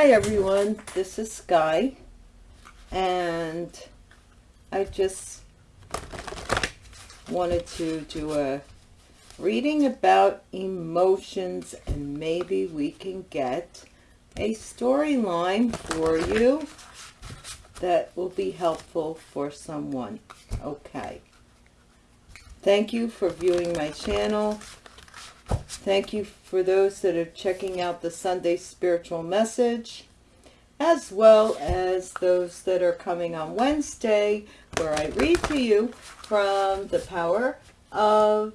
Hi everyone, this is Sky and I just wanted to do a reading about emotions and maybe we can get a storyline for you that will be helpful for someone. Okay. Thank you for viewing my channel. Thank you for those that are checking out the Sunday spiritual message, as well as those that are coming on Wednesday, where I read to you from the power of,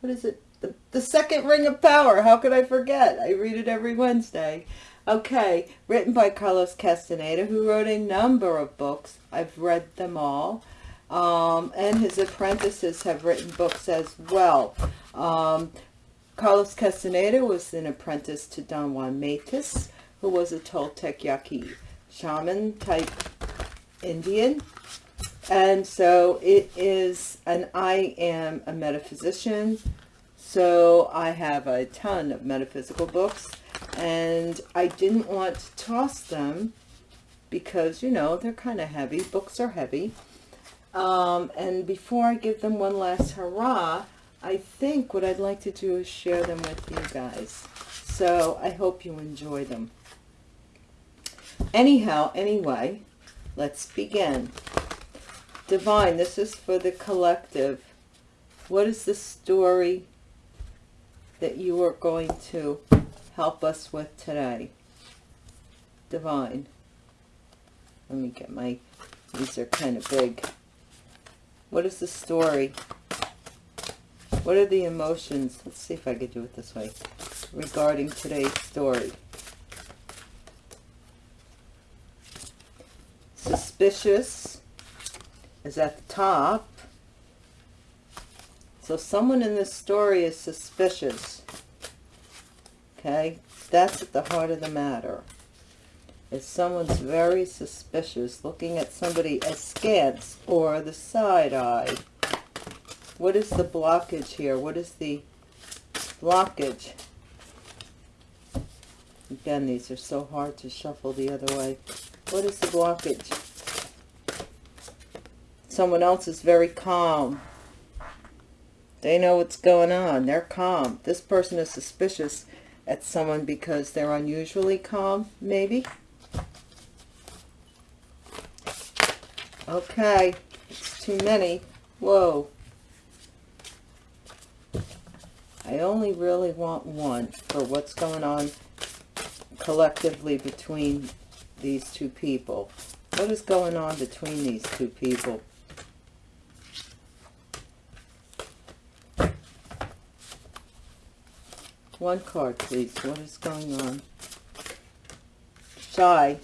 what is it? The, the second ring of power. How could I forget? I read it every Wednesday. Okay, written by Carlos Castaneda, who wrote a number of books. I've read them all. Um, and his apprentices have written books as well. Um, Carlos Castaneda was an apprentice to Don Juan Matus, who was a Toltec Yaqui shaman type Indian. And so it is, and I am a metaphysician, so I have a ton of metaphysical books, and I didn't want to toss them because, you know, they're kind of heavy. Books are heavy. Um, and before I give them one last hurrah, I think what I'd like to do is share them with you guys. So I hope you enjoy them. Anyhow, anyway, let's begin. Divine, this is for the collective. What is the story that you are going to help us with today? Divine. Let me get my, these are kind of big. What is the story? What are the emotions? Let's see if I could do it this way. Regarding today's story. Suspicious is at the top. So someone in this story is suspicious. Okay, that's at the heart of the matter. If someone's very suspicious, looking at somebody askance or the side eye. What is the blockage here? What is the blockage? Again, these are so hard to shuffle the other way. What is the blockage? Someone else is very calm. They know what's going on. They're calm. This person is suspicious at someone because they're unusually calm, maybe. Okay, it's too many. Whoa. I only really want one for what's going on collectively between these two people. What is going on between these two people? One card, please. What is going on? Shy.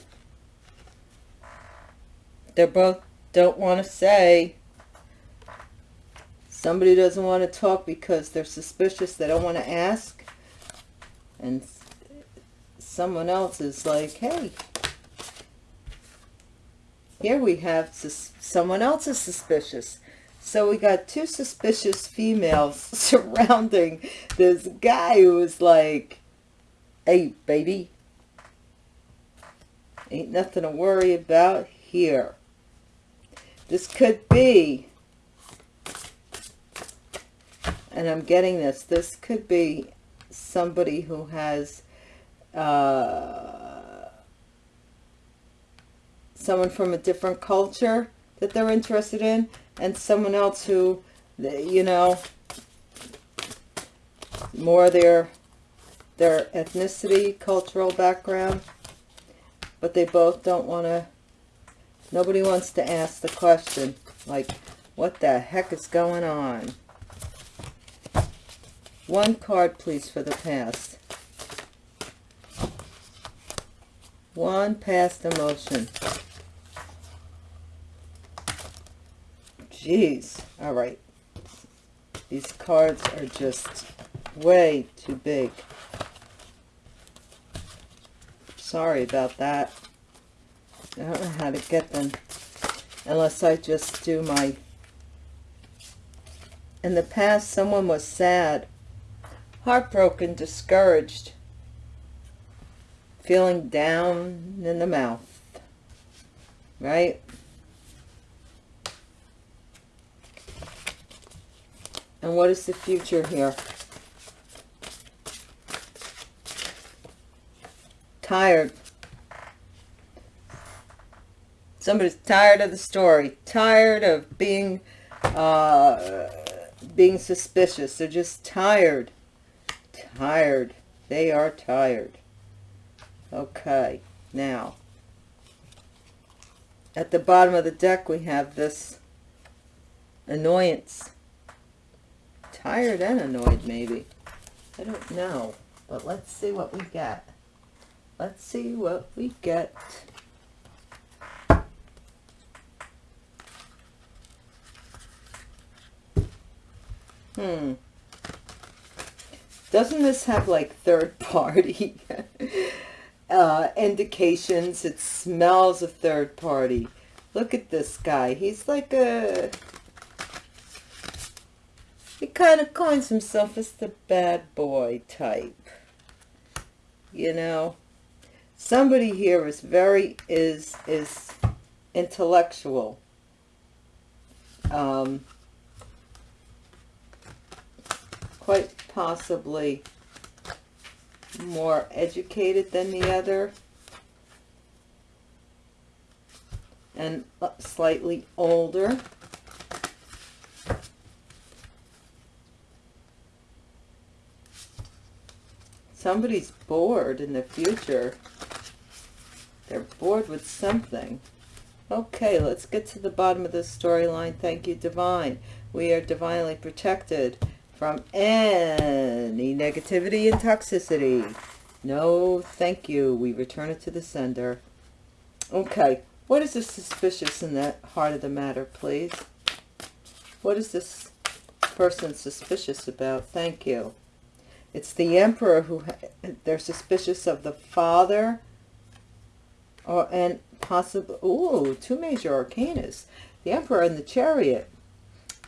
They both don't want to say Somebody doesn't want to talk because they're suspicious. They don't want to ask. And someone else is like, hey, here we have someone else is suspicious. So we got two suspicious females surrounding this guy who is like, hey, baby, ain't nothing to worry about here. This could be and I'm getting this. This could be somebody who has uh, someone from a different culture that they're interested in and someone else who, you know, more their their ethnicity, cultural background, but they both don't want to, nobody wants to ask the question, like, what the heck is going on? One card, please, for the past. One past emotion. Jeez. All right. These cards are just way too big. Sorry about that. I don't know how to get them unless I just do my... In the past, someone was sad heartbroken, discouraged. feeling down in the mouth, right? And what is the future here? Tired. Somebody's tired of the story. Tired of being uh, being suspicious. They're just tired. Tired. They are tired. Okay. Now, at the bottom of the deck we have this annoyance tired and annoyed maybe I don't know but let's see what we get let's see what we get hmm doesn't this have like third party uh, indications it smells of third party look at this guy he's like a he kind of coins himself as the bad boy type. You know, somebody here is very, is, is intellectual. Um, quite possibly more educated than the other. And uh, slightly older. somebody's bored in the future. They're bored with something. Okay, let's get to the bottom of this storyline. Thank you, Divine. We are divinely protected from any negativity and toxicity. No, thank you. We return it to the sender. Okay, what is the suspicious in the heart of the matter, please? What is this person suspicious about? Thank you. It's the emperor who they're suspicious of the father or and possibly oh two major arcanas the emperor and the chariot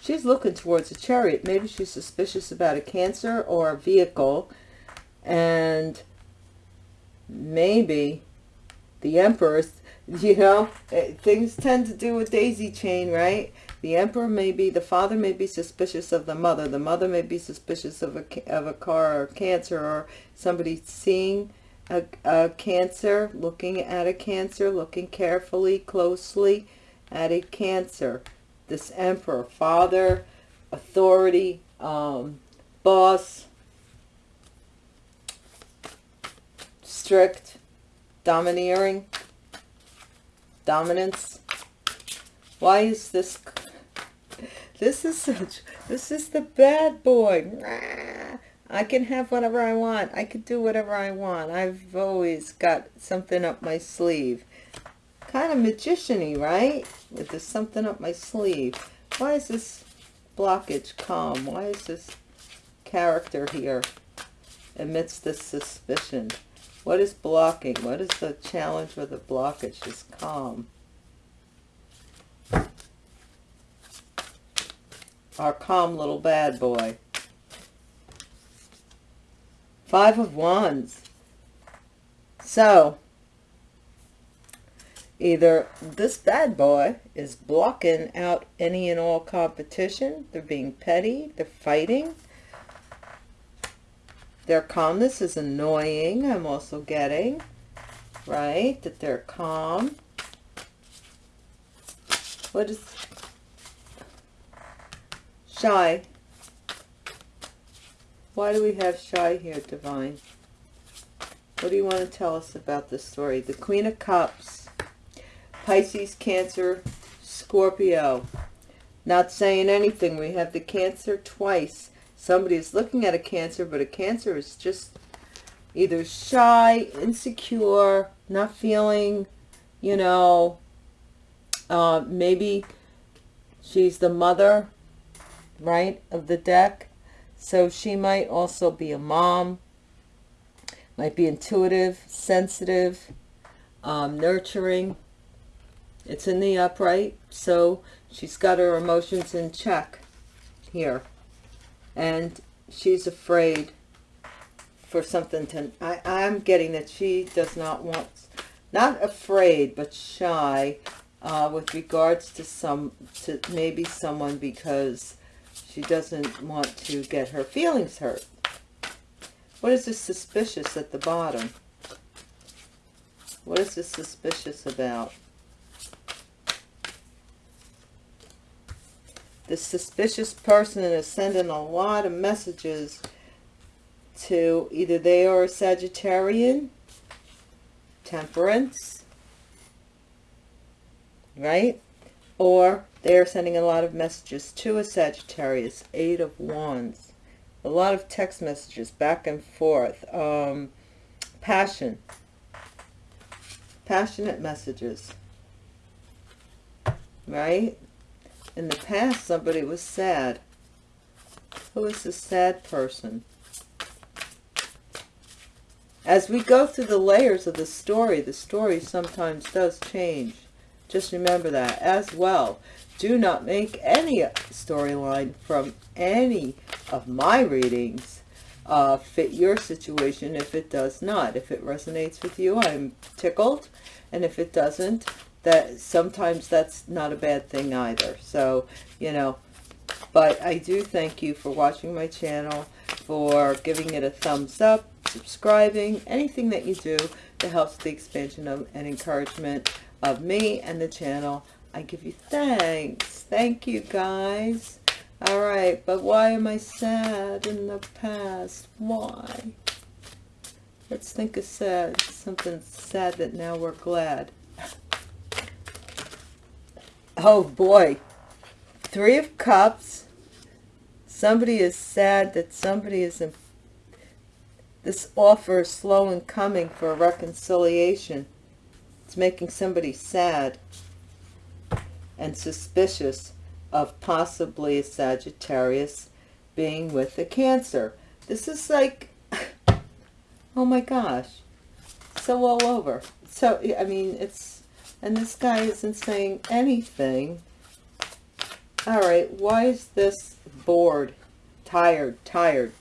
she's looking towards a chariot maybe she's suspicious about a cancer or a vehicle and maybe the emperor you know eh, things tend to do with daisy chain right the emperor may be, the father may be suspicious of the mother. The mother may be suspicious of a, of a car or cancer or somebody seeing a, a cancer, looking at a cancer, looking carefully, closely at a cancer. This emperor, father, authority, um, boss, strict, domineering, dominance. Why is this this is such, this is the bad boy. I can have whatever I want. I can do whatever I want. I've always got something up my sleeve. Kind of magician right? With this something up my sleeve. Why is this blockage calm? Why is this character here amidst this suspicion? What is blocking? What is the challenge with the blockage? Is calm. our calm little bad boy. Five of Wands. So, either this bad boy is blocking out any and all competition. They're being petty. They're fighting. Their calmness is annoying. I'm also getting, right, that they're calm. What is Shy. Why do we have Shy here, Divine? What do you want to tell us about this story? The Queen of Cups, Pisces, Cancer, Scorpio. Not saying anything. We have the Cancer twice. Somebody is looking at a Cancer, but a Cancer is just either shy, insecure, not feeling, you know, uh, maybe she's the mother right, of the deck. So she might also be a mom, might be intuitive, sensitive, um, nurturing. It's in the upright, so she's got her emotions in check here. And she's afraid for something to, I, I'm getting that she does not want, not afraid, but shy uh, with regards to some, to maybe someone because she doesn't want to get her feelings hurt. What is this suspicious at the bottom? What is this suspicious about? This suspicious person is sending a lot of messages to either they are a Sagittarian, Temperance, right? Or they are sending a lot of messages to a Sagittarius, Eight of Wands. A lot of text messages back and forth. Um, passion. Passionate messages. Right? In the past, somebody was sad. Who is the sad person? As we go through the layers of the story, the story sometimes does change. Just remember that as well. Do not make any storyline from any of my readings uh, fit your situation if it does not. If it resonates with you, I'm tickled. And if it doesn't, that sometimes that's not a bad thing either. So, you know, but I do thank you for watching my channel, for giving it a thumbs up, subscribing, anything that you do that helps the expansion of, and encouragement of me and the channel. I give you thanks. Thank you, guys. All right, but why am I sad in the past? Why? Let's think of sad, something sad that now we're glad. Oh boy. Three of Cups. Somebody is sad that somebody is in this offer is slow in coming for a reconciliation. It's making somebody sad and suspicious of possibly a Sagittarius being with a Cancer. This is like, oh my gosh, so all over. So, I mean, it's, and this guy isn't saying anything. All right, why is this bored, tired, tired?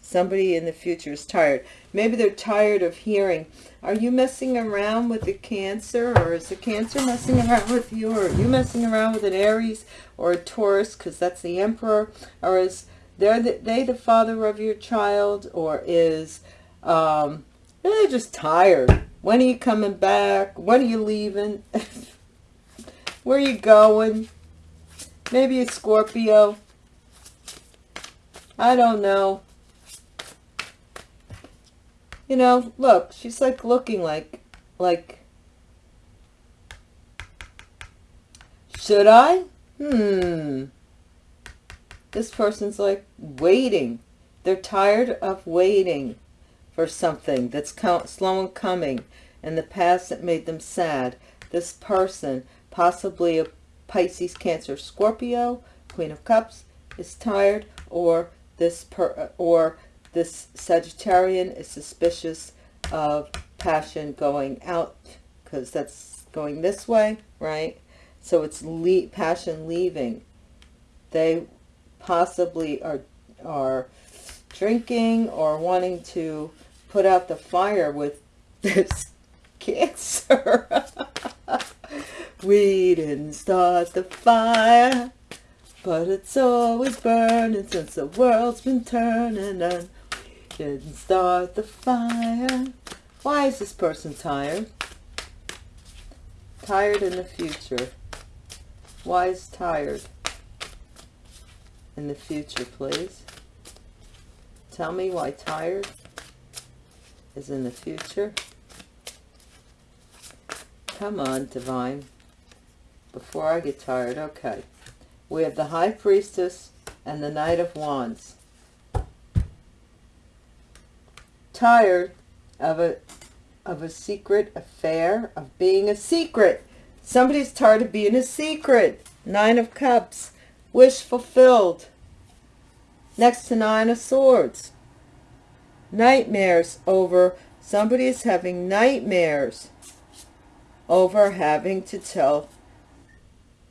Somebody in the future is tired. Maybe they're tired of hearing. Are you messing around with the Cancer? Or is the Cancer messing around with you? Or are you messing around with an Aries or a Taurus? Because that's the Emperor. Or is they're the, they the father of your child? Or is um, they're just tired? When are you coming back? When are you leaving? Where are you going? Maybe a Scorpio. I don't know. You know, look, she's like looking like, like, should I? Hmm. This person's like waiting. They're tired of waiting for something that's slow in coming in the past that made them sad. This person, possibly a Pisces, Cancer, Scorpio, Queen of Cups, is tired or this per or this Sagittarian is suspicious of passion going out because that's going this way, right? So it's le passion leaving. They possibly are, are drinking or wanting to put out the fire with this cancer. we didn't start the fire, but it's always burning since the world's been turning and didn't start the fire. Why is this person tired? Tired in the future. Why is tired in the future, please? Tell me why tired is in the future. Come on, Divine. Before I get tired. Okay. We have the High Priestess and the Knight of Wands. tired of a of a secret affair, of being a secret. Somebody's tired of being a secret. Nine of Cups. Wish fulfilled. Next to Nine of Swords. Nightmares over, somebody is having nightmares over having to tell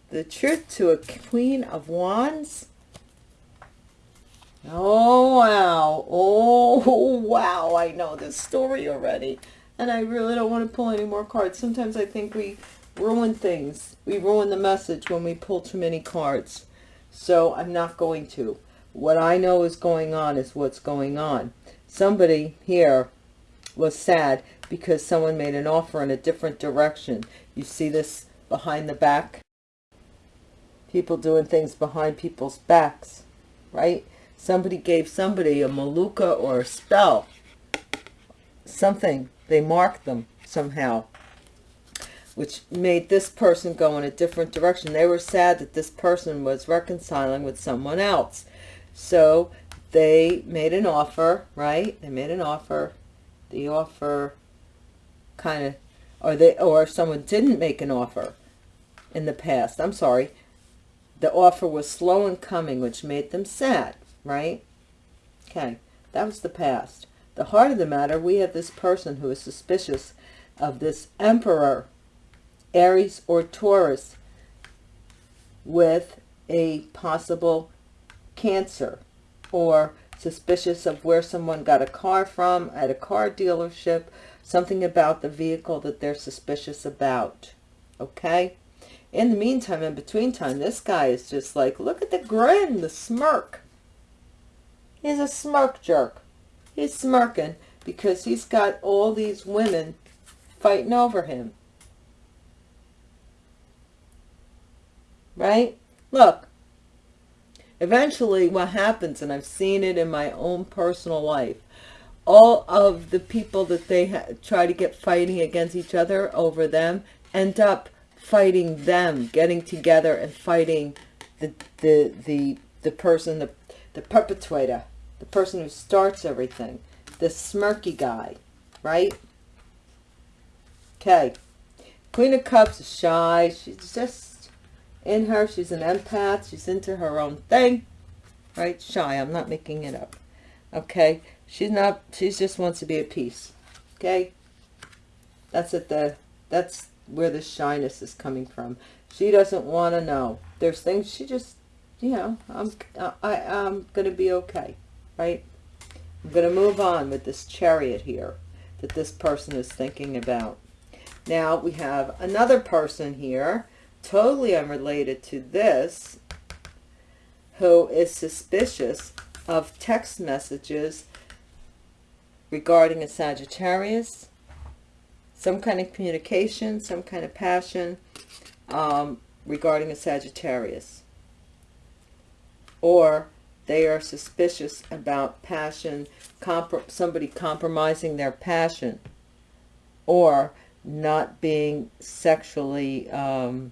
the truth to a Queen of Wands. Oh, wow. Oh, wow. I know this story already. And I really don't want to pull any more cards. Sometimes I think we ruin things. We ruin the message when we pull too many cards. So I'm not going to. What I know is going on is what's going on. Somebody here was sad because someone made an offer in a different direction. You see this behind the back? People doing things behind people's backs, right? Somebody gave somebody a maluka or a spell. Something. They marked them somehow which made this person go in a different direction. They were sad that this person was reconciling with someone else. So they made an offer, right? They made an offer. The offer kind of, or they, or someone didn't make an offer in the past. I'm sorry. The offer was slow in coming, which made them sad, right? Okay, that was the past. The heart of the matter, we have this person who is suspicious of this emperor Aries or Taurus with a possible cancer or suspicious of where someone got a car from at a car dealership, something about the vehicle that they're suspicious about. Okay? In the meantime, in between time, this guy is just like, look at the grin, the smirk. He's a smirk jerk. He's smirking because he's got all these women fighting over him. right? Look, eventually what happens, and I've seen it in my own personal life, all of the people that they try to get fighting against each other over them end up fighting them, getting together and fighting the the the the person, the the perpetrator, the person who starts everything, the smirky guy, right? Okay. Queen of Cups is shy. She's just in her. She's an empath. She's into her own thing. Right? Shy. I'm not making it up. Okay? She's not, she just wants to be at peace. Okay? That's at the, that's where the shyness is coming from. She doesn't want to know. There's things she just, you know, I'm, I, I'm going to be okay. Right? I'm going to move on with this chariot here that this person is thinking about. Now we have another person here totally unrelated to this, who is suspicious of text messages regarding a Sagittarius, some kind of communication, some kind of passion um, regarding a Sagittarius. Or they are suspicious about passion, somebody compromising their passion, or not being sexually um,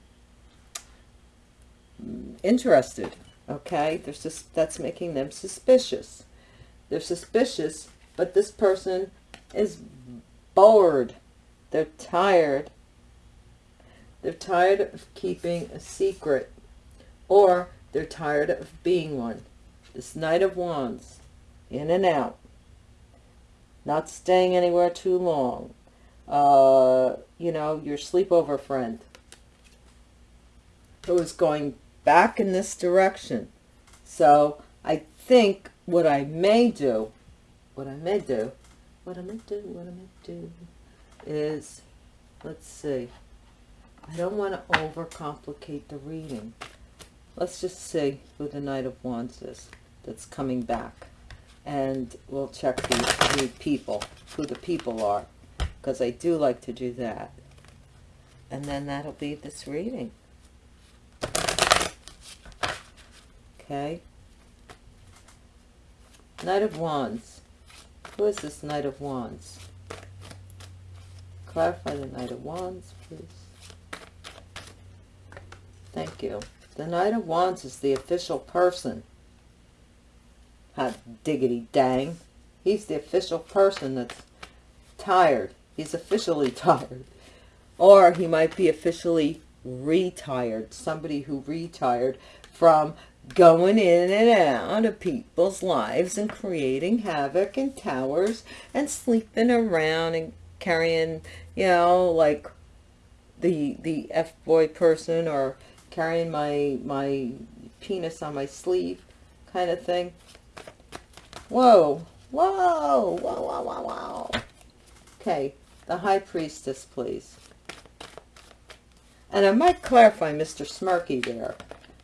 interested okay? They're just that's making them suspicious. They're suspicious but this person is bored. They're tired. They're tired of keeping a secret or they're tired of being one. This knight of wands in and out. Not staying anywhere too long. Uh you know your sleepover friend who is going back in this direction. So I think what I may do, what I may do, what I may do, what I may do is, let's see, I don't want to overcomplicate the reading. Let's just see who the Knight of Wands is that's coming back. And we'll check the, the people, who the people are, because I do like to do that. And then that'll be this reading. Okay? Knight of Wands. Who is this Knight of Wands? Clarify the Knight of Wands, please. Thank you. The Knight of Wands is the official person. Hot diggity dang. He's the official person that's tired. He's officially tired. Or he might be officially retired. Somebody who retired from going in and out of people's lives and creating havoc and towers and sleeping around and carrying, you know, like the the F-boy person or carrying my my penis on my sleeve kind of thing. Whoa. Whoa. Whoa, whoa, whoa, whoa. Okay. The High Priestess, please. And I might clarify Mr. Smirky there.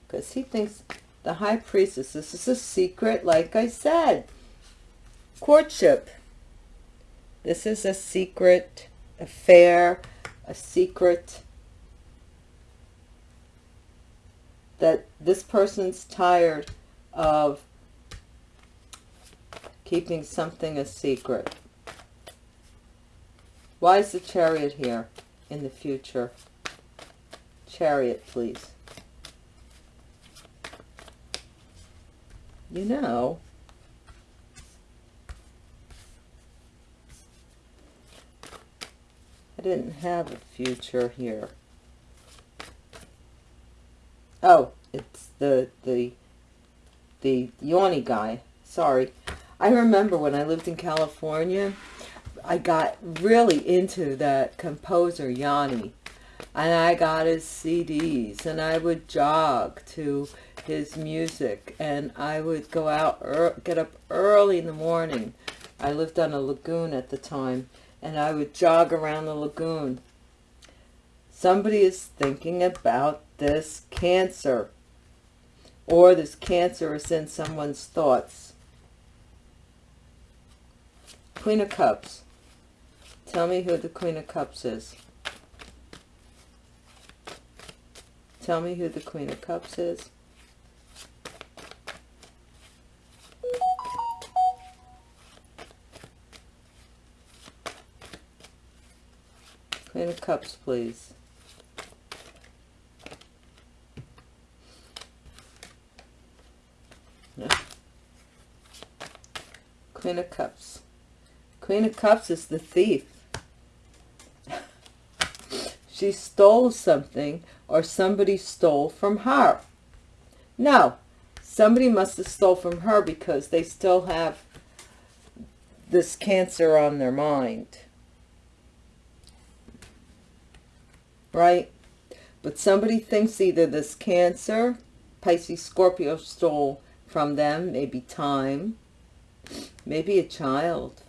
Because he thinks the High Priestess, this is a secret, like I said. Courtship. This is a secret affair, a secret that this person's tired of keeping something a secret. Why is the chariot here in the future? Chariot, please. You know, I didn't have a future here. Oh, it's the, the, the yawny guy. Sorry. I remember when I lived in California, I got really into that composer Yanni. And I got his CDs and I would jog to his music and I would go out, get up early in the morning. I lived on a lagoon at the time and I would jog around the lagoon. Somebody is thinking about this cancer or this cancer is in someone's thoughts. Queen of Cups. Tell me who the Queen of Cups is. Tell me who the Queen of Cups is. Queen of Cups, please. Queen of Cups. Queen of Cups is the thief. she stole something or somebody stole from her. No, somebody must have stole from her because they still have this cancer on their mind. Right? But somebody thinks either this cancer, Pisces, Scorpio stole from them, maybe time, maybe a child,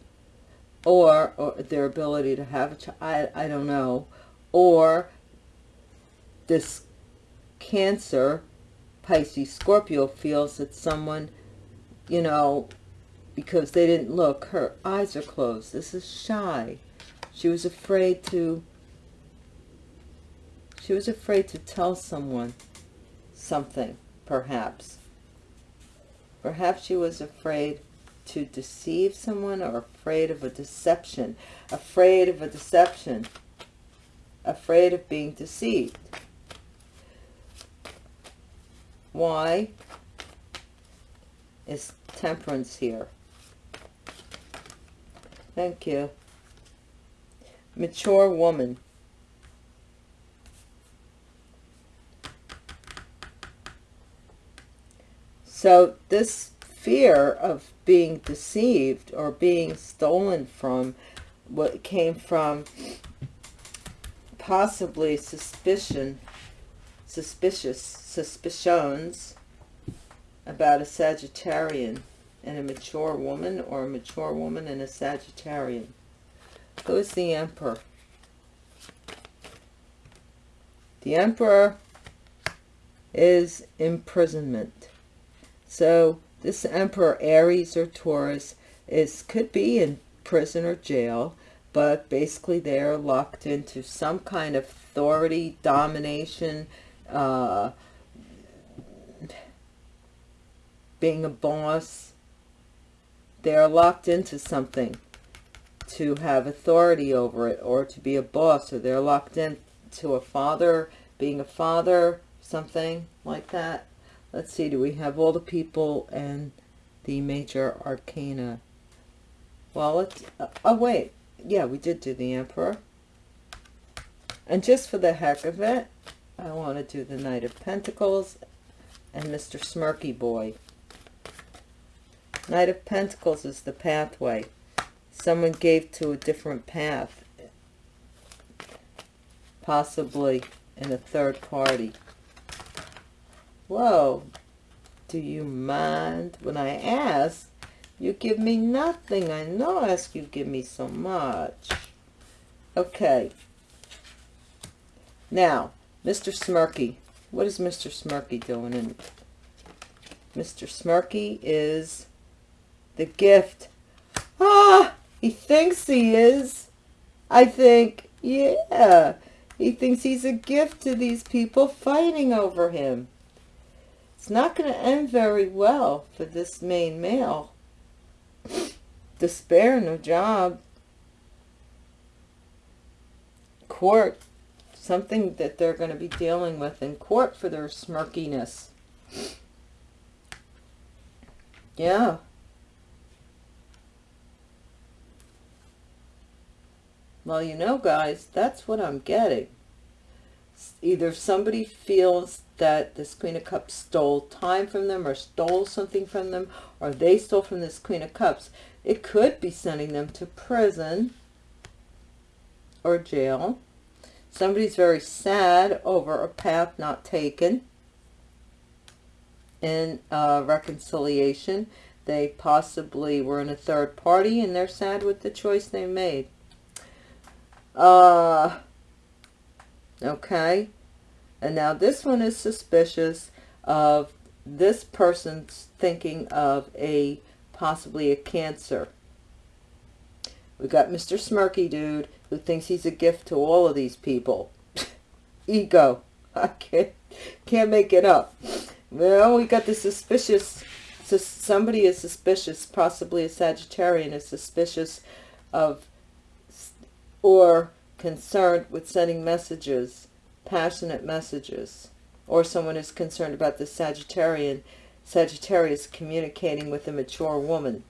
or, or their ability to have a child, I, I don't know, or this Cancer, Pisces, Scorpio feels that someone, you know, because they didn't look, her eyes are closed. This is shy. She was afraid to, she was afraid to tell someone something, perhaps. Perhaps she was afraid to deceive someone or afraid of a deception. Afraid of a deception. Afraid of being deceived. Why is temperance here? Thank you. Mature woman. So this fear of being deceived or being stolen from what came from possibly suspicion suspicious suspicions about a Sagittarian and a mature woman or a mature woman and a Sagittarian. Who's the Emperor? The Emperor is imprisonment. So this Emperor Aries or Taurus is could be in prison or jail, but basically they're locked into some kind of authority, domination, uh, being a boss. They're locked into something to have authority over it or to be a boss or they're locked into a father, being a father, something like that. Let's see, do we have all the people and the major arcana? Well, uh, oh wait, yeah, we did do the emperor. And just for the heck of it, I want to do the Knight of Pentacles and Mr. Smirky Boy. Knight of Pentacles is the pathway. Someone gave to a different path. Possibly in a third party. Whoa. Do you mind when I ask, You give me nothing. I know I ask you give me so much. Okay. Now, Mr. Smirky. What is Mr. Smirky doing? in Mr. Smirky is the gift. Ah, he thinks he is. I think, yeah. He thinks he's a gift to these people fighting over him. It's not going to end very well for this main male. Despair, no job. Court, something that they're going to be dealing with in court for their smirkiness. Yeah. Well, you know, guys, that's what I'm getting. Either somebody feels that this Queen of Cups stole time from them or stole something from them or they stole from this Queen of Cups. It could be sending them to prison or jail. Somebody's very sad over a path not taken in uh, reconciliation. They possibly were in a third party and they're sad with the choice they made. Uh, okay. And now this one is suspicious of this person's thinking of a possibly a cancer. We got Mr. Smirky Dude who thinks he's a gift to all of these people. Ego. I can't, can't make it up. Well, we got the suspicious, so somebody is suspicious, possibly a Sagittarian is suspicious of or concerned with sending messages, passionate messages, or someone is concerned about the Sagittarian, Sagittarius communicating with a mature woman.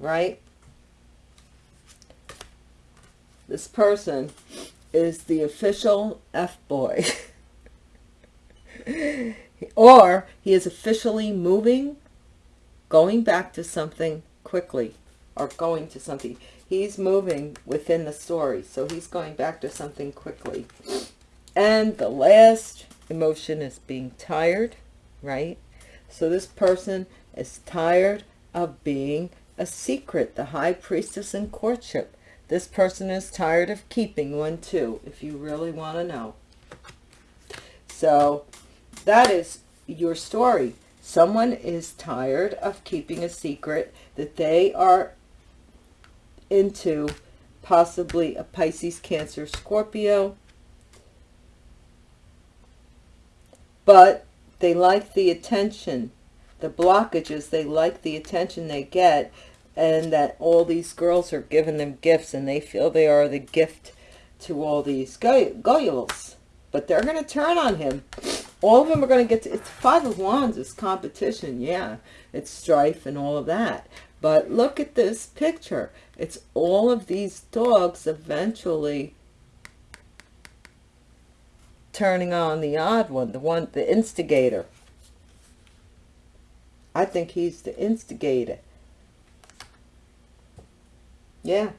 Right? This person is the official F-boy. or he is officially moving, going back to something quickly, or going to something he's moving within the story so he's going back to something quickly. And the last emotion is being tired right? So this person is tired of being a secret the high priestess in courtship. This person is tired of keeping one too if you really want to know. So that is your story. Someone is tired of keeping a secret that they are into possibly a Pisces, Cancer, Scorpio. But they like the attention, the blockages, they like the attention they get and that all these girls are giving them gifts and they feel they are the gift to all these goyles. But they're going to turn on him. All of them are going to get to, it's five of wands, it's competition, yeah. It's strife and all of that. But look at this picture. It's all of these dogs eventually turning on the odd one, the one, the instigator. I think he's the instigator. Yeah.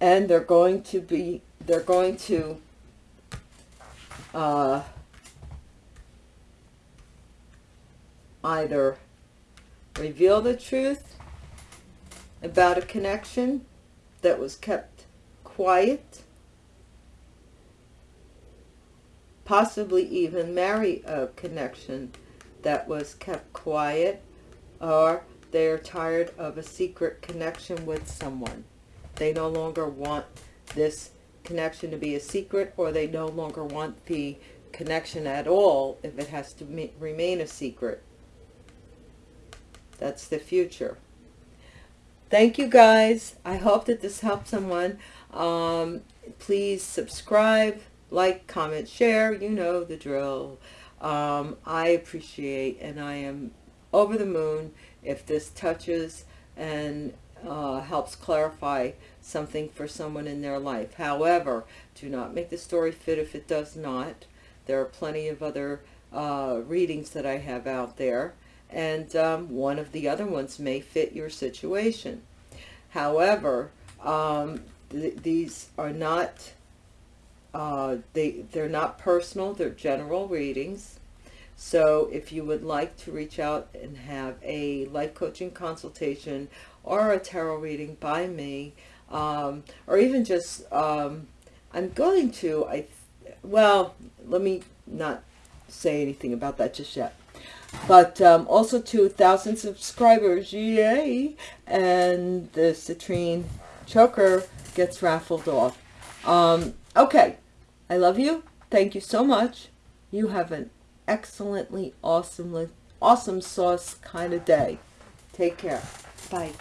And they're going to be, they're going to, uh, either reveal the truth about a connection that was kept quiet, possibly even marry a connection that was kept quiet, or they are tired of a secret connection with someone. They no longer want this connection to be a secret, or they no longer want the connection at all if it has to remain a secret. That's the future. Thank you guys. I hope that this helped someone. Um, please subscribe, like, comment, share. You know the drill. Um, I appreciate and I am over the moon if this touches and uh, helps clarify something for someone in their life. However, do not make the story fit if it does not. There are plenty of other uh, readings that I have out there and um, one of the other ones may fit your situation. However, um, th these are not, uh, they, they're not personal, they're general readings. So if you would like to reach out and have a life coaching consultation or a tarot reading by me, um, or even just, um, I'm going to, I, well, let me not say anything about that just yet. But um, also to 1,000 subscribers, yay! And the citrine choker gets raffled off. Um, okay, I love you. Thank you so much. You have an excellently awesome, awesome sauce kind of day. Take care. Bye.